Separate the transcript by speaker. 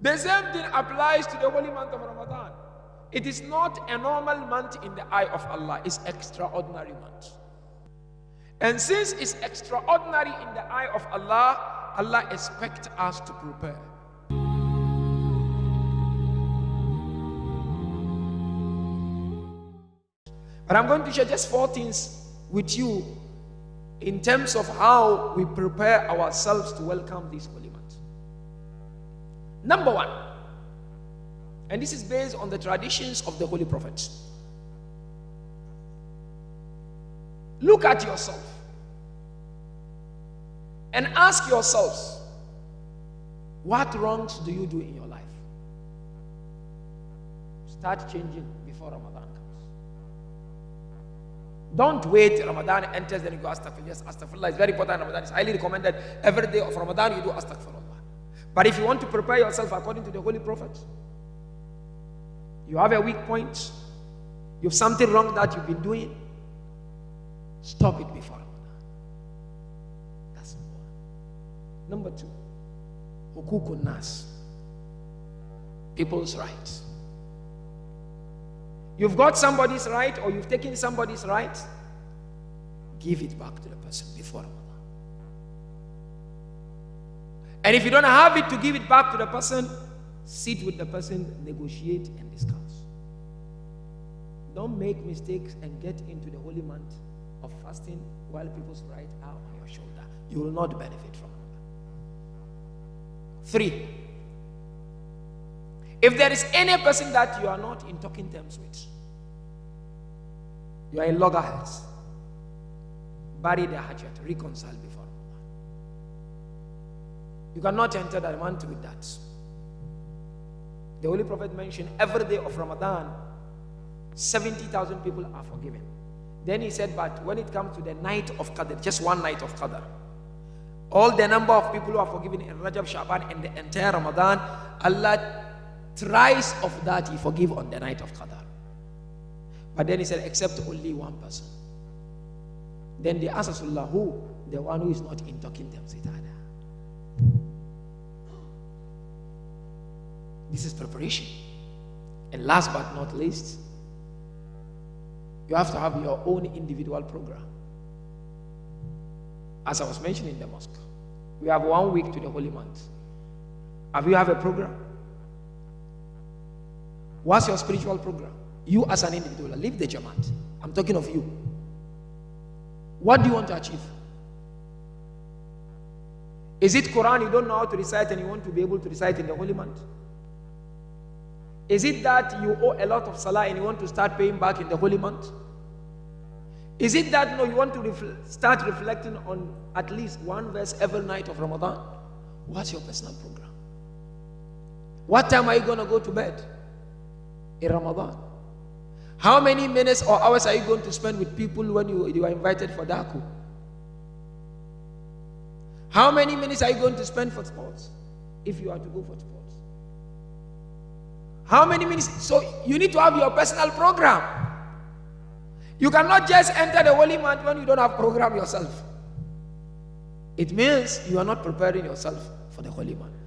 Speaker 1: The same thing applies to the holy month of Ramadan. It is not a normal month in the eye of Allah, it's extraordinary month. And since it's extraordinary in the eye of Allah, Allah expects us to prepare. But I'm going to share just four things with you in terms of how we prepare ourselves to welcome this holy month. Number one, and this is based on the traditions of the Holy Prophets. Look at yourself and ask yourselves, what wrongs do you do in your life? Start changing before Ramadan comes. Don't wait Ramadan enters then you go astaghfirullah. Yes, astaghfirullah is very important. Ramadan is highly recommended. Every day of Ramadan you do astaghfirullah. But if you want to prepare yourself according to the Holy Prophet, you have a weak point, you have something wrong that you've been doing, stop it before. That's number one. Number two, hukukun nas, people's rights. You've got somebody's right or you've taken somebody's right, give it back to the person before. And if you don't have it to give it back to the person, sit with the person, negotiate and discuss. Don't make mistakes and get into the holy month of fasting while people's rights are on your shoulder. You will not benefit from it. Three, if there is any person that you are not in talking terms with, you are in loggerheads, bury the hatchet, reconcile before. You cannot enter that month with that. The Holy Prophet mentioned every day of Ramadan, 70,000 people are forgiven. Then he said, but when it comes to the night of Qadr, just one night of Qadr, all the number of people who are forgiven in Rajab, Shaban, and the entire Ramadan, Allah thrice of that he forgive on the night of Qadr. But then he said, except only one person. Then they asked Rasulullah, who? The one who is not in This is preparation. And last but not least, you have to have your own individual program. As I was mentioning in the mosque, we have one week to the holy month. Have you have a program? What's your spiritual program? You as an individual, leave the Jamaat. I'm talking of you. What do you want to achieve? Is it Quran you don't know how to recite and you want to be able to recite in the holy month? Is it that you owe a lot of salah and you want to start paying back in the holy month? Is it that no, you want to start reflecting on at least one verse every night of Ramadan? What's your personal program? What time are you going to go to bed in Ramadan? How many minutes or hours are you going to spend with people when you, you are invited for Daku? How many minutes are you going to spend for sports if you are to go for sports? How many minutes? So you need to have your personal program. You cannot just enter the holy month when you don't have program yourself. It means you are not preparing yourself for the holy month.